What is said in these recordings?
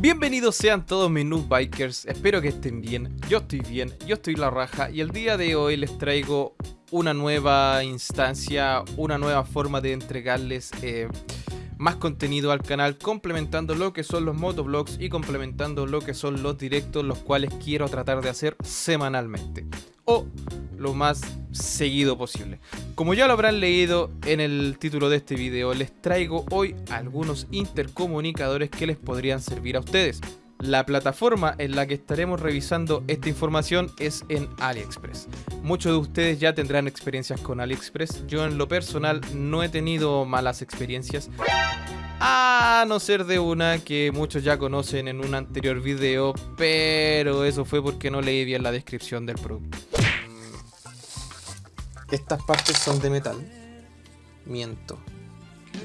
Bienvenidos sean todos mis noob bikers, espero que estén bien, yo estoy bien, yo estoy la raja y el día de hoy les traigo una nueva instancia, una nueva forma de entregarles eh, más contenido al canal, complementando lo que son los motovlogs y complementando lo que son los directos, los cuales quiero tratar de hacer semanalmente. O lo más seguido posible. Como ya lo habrán leído en el título de este video, les traigo hoy algunos intercomunicadores que les podrían servir a ustedes. La plataforma en la que estaremos revisando esta información es en AliExpress. Muchos de ustedes ya tendrán experiencias con AliExpress. Yo en lo personal no he tenido malas experiencias. A no ser de una que muchos ya conocen en un anterior video, pero eso fue porque no leí bien la descripción del producto. Estas partes son de metal. Miento.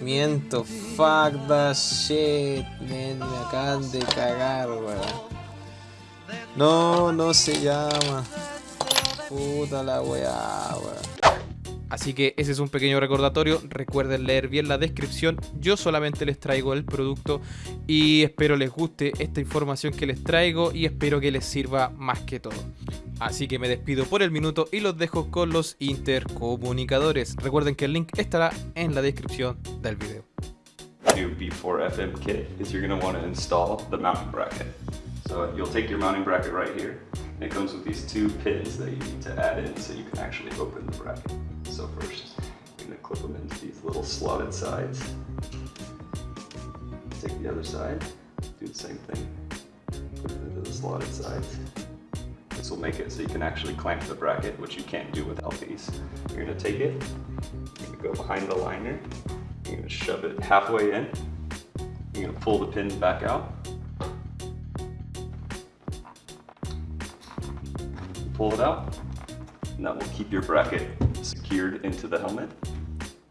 Miento. Fuck that shit. me acaban de cagar, weón. No, no se llama. Puta la weá, weón. Así que ese es un pequeño recordatorio, recuerden leer bien la descripción, yo solamente les traigo el producto y espero les guste esta información que les traigo y espero que les sirva más que todo. Así que me despido por el minuto y los dejo con los intercomunicadores. Recuerden que el link estará en la descripción del video. do before FM kit is you're going to want to install the mounting bracket. So you'll take your mounting bracket right here. It comes with these two pins that you need to add in so you can actually open the bracket. So first, going to clip them into these little slotted sides. Take the other side, do the same thing. Put it into the slotted sides. This will make it so you can actually clamp the bracket, which you can't do without these. You're gonna take it, you're gonna go behind the liner, you're gonna shove it halfway in, you're gonna pull the pins back out, pull it out, and that will keep your bracket secured into the helmet.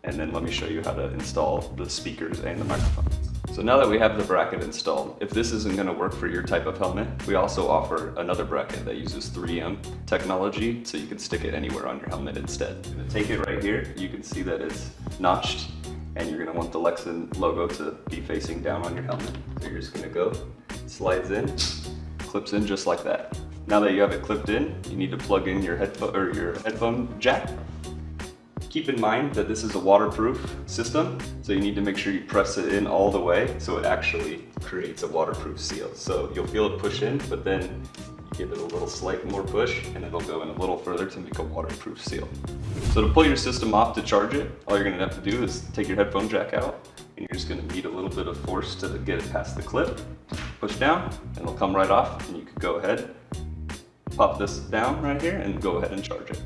And then let me show you how to install the speakers and the microphone. So now that we have the bracket installed, if this isn't gonna work for your type of helmet, we also offer another bracket that uses 3M technology so you can stick it anywhere on your helmet instead. Take it right here, you can see that it's notched and you're gonna want the Lexan logo to be facing down on your helmet. So you're just gonna go, slides in, clips in just like that. Now that you have it clipped in, you need to plug in your headphone or your headphone jack Keep in mind that this is a waterproof system, so you need to make sure you press it in all the way so it actually creates a waterproof seal. So you'll feel it push in, but then you give it a little slight more push and it'll go in a little further to make a waterproof seal. So to pull your system off to charge it, all you're gonna have to do is take your headphone jack out and you're just gonna need a little bit of force to get it past the clip. Push down and it'll come right off and you can go ahead, pop this down right here and go ahead and charge it.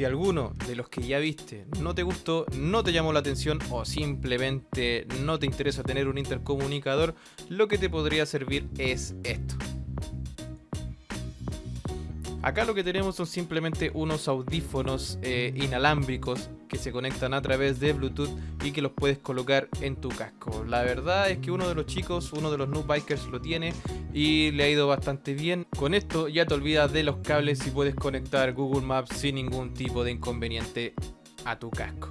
Si alguno de los que ya viste no te gustó, no te llamó la atención o simplemente no te interesa tener un intercomunicador, lo que te podría servir es esto. Acá lo que tenemos son simplemente unos audífonos eh, inalámbricos que se conectan a través de Bluetooth y que los puedes colocar en tu casco. La verdad es que uno de los chicos, uno de los noob bikers lo tiene y le ha ido bastante bien. Con esto ya te olvidas de los cables y puedes conectar Google Maps sin ningún tipo de inconveniente a tu casco.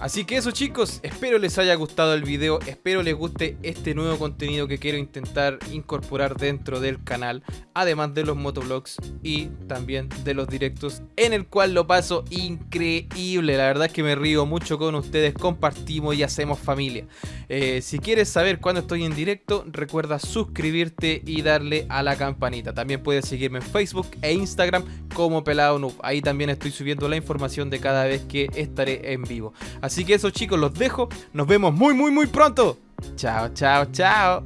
Así que eso chicos, espero les haya gustado el video, espero les guste este nuevo contenido que quiero intentar incorporar dentro del canal, además de los motovlogs y también de los directos, en el cual lo paso increíble, la verdad es que me río mucho con ustedes, compartimos y hacemos familia. Eh, si quieres saber cuándo estoy en directo, recuerda suscribirte y darle a la campanita. También puedes seguirme en Facebook e Instagram como Pelado Noob, ahí también estoy subiendo la información de cada vez que estaré en vivo. Así que eso chicos, los dejo. Nos vemos muy muy muy pronto. Chao, chao, chao.